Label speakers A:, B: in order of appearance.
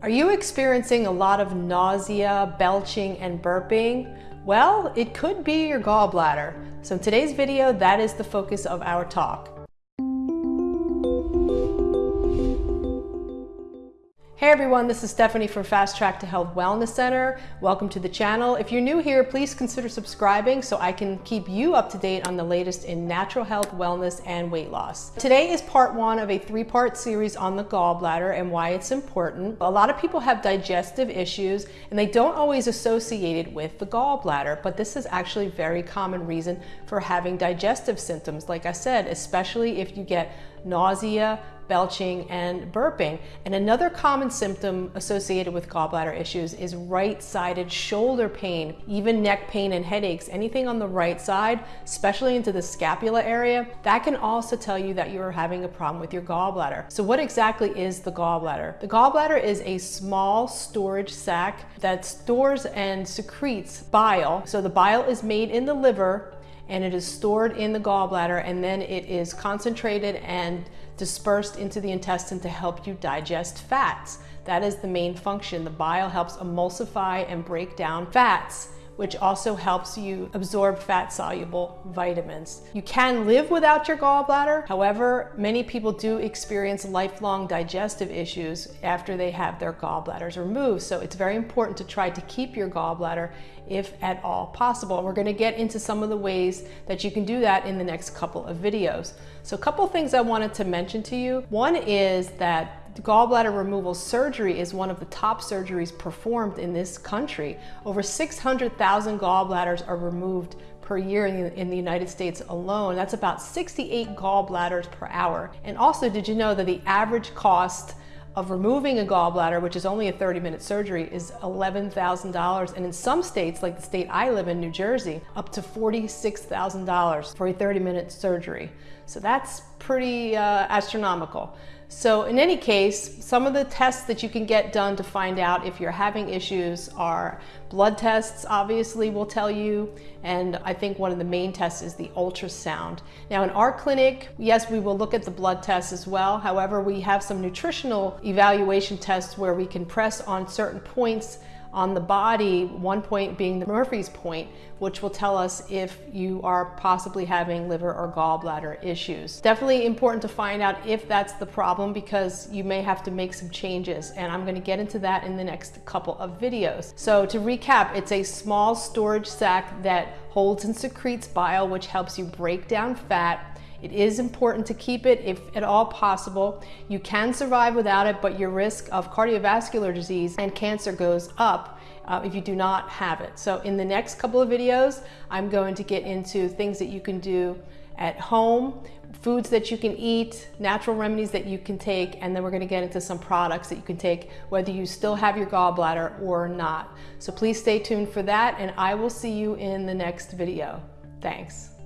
A: Are you experiencing a lot of nausea, belching, and burping? Well, it could be your gallbladder. So in today's video, that is the focus of our talk. Hey everyone, this is Stephanie from Fast Track to Health Wellness Center. Welcome to the channel. If you're new here, please consider subscribing so I can keep you up to date on the latest in natural health, wellness, and weight loss. Today is part one of a three-part series on the gallbladder and why it's important. A lot of people have digestive issues and they don't always associate it with the gallbladder, but this is actually a very common reason for having digestive symptoms. Like I said, especially if you get nausea, belching, and burping. And another common symptom associated with gallbladder issues is right-sided shoulder pain, even neck pain and headaches, anything on the right side, especially into the scapula area, that can also tell you that you are having a problem with your gallbladder. So what exactly is the gallbladder? The gallbladder is a small storage sac that stores and secretes bile. So the bile is made in the liver and it is stored in the gallbladder and then it is concentrated and dispersed into the intestine to help you digest fats. That is the main function. The bile helps emulsify and break down fats which also helps you absorb fat soluble vitamins. You can live without your gallbladder. However, many people do experience lifelong digestive issues after they have their gallbladders removed. So it's very important to try to keep your gallbladder if at all possible. And we're gonna get into some of the ways that you can do that in the next couple of videos. So a couple things I wanted to mention to you. One is that gallbladder removal surgery is one of the top surgeries performed in this country. Over 600,000 gallbladders are removed per year in the, United States alone. That's about 68 gallbladders per hour. And also, did you know that the average cost of removing a gallbladder, which is only a 30 minute surgery, is $11,000. And in some states, like the state I live in, New Jersey, up to $46,000 for a 30 minute surgery. So that's pretty uh, astronomical. So in any case, some of the tests that you can get done to find out if you're having issues are blood tests, obviously will tell you, and I think one of the main tests is the ultrasound. Now in our clinic, yes, we will look at the blood tests as well. However, we have some nutritional evaluation tests where we can press on certain points on the body, one point being the Murphy's point, which will tell us if you are possibly having liver or gallbladder issues. Definitely important to find out if that's the problem because you may have to make some changes and I'm gonna get into that in the next couple of videos. So to recap, it's a small storage sac that holds and secretes bile which helps you break down fat it is important to keep it if at all possible. You can survive without it, but your risk of cardiovascular disease and cancer goes up uh, if you do not have it. So in the next couple of videos, I'm going to get into things that you can do at home, foods that you can eat, natural remedies that you can take, and then we're gonna get into some products that you can take whether you still have your gallbladder or not. So please stay tuned for that, and I will see you in the next video. Thanks.